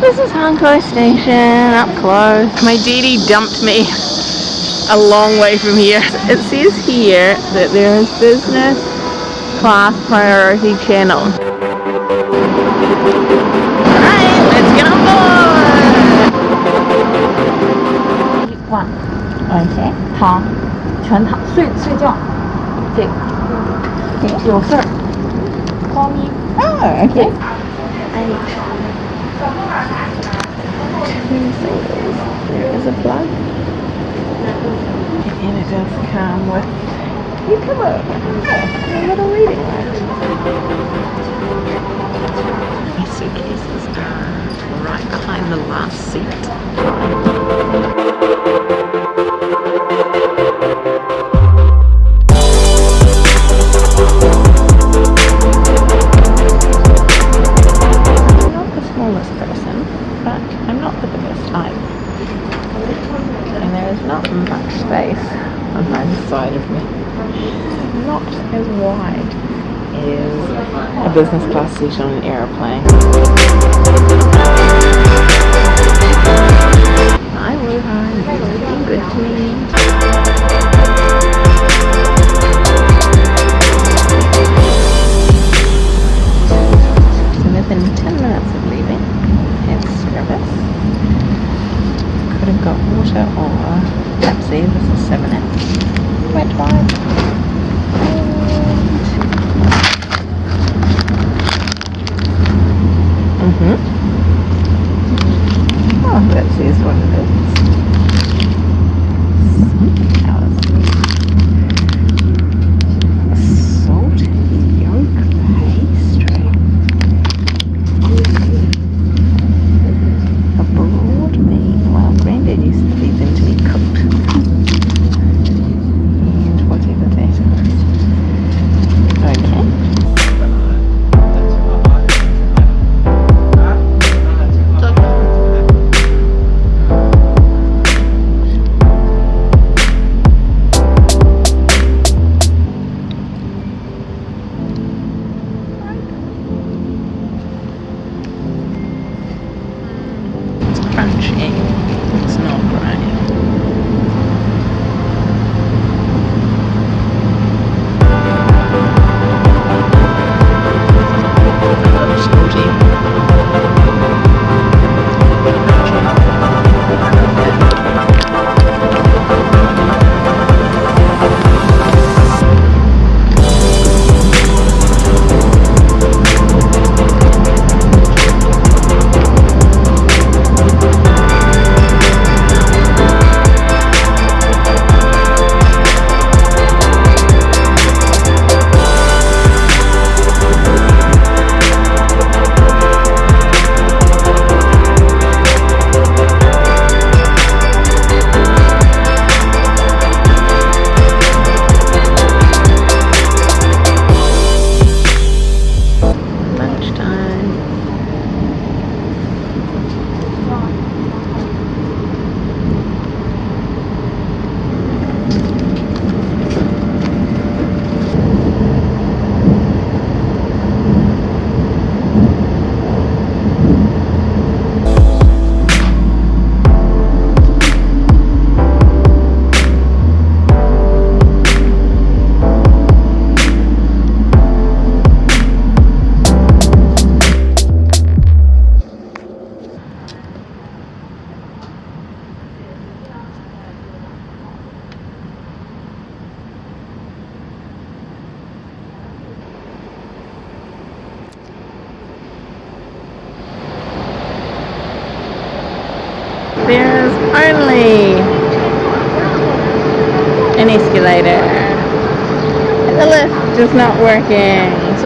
This is Hankou Station, up close. My daddy dumped me a long way from here. It says here that there is business class priority channel. Alright, let's get on board! One. Okay. 躺，全躺，睡睡觉，这个，有事儿。Call me. Oh, okay. Eight. Two singles. There is a plug. And it does come with you come up. Yeah, a little reading light. My suitcases are uh, right behind the last seat. Side of me. Not as wide as a business class seat on an airplane. Water or Pepsi, this is 7 Up. Wet wipe. It's crunchy. An escalator. The lift is not working.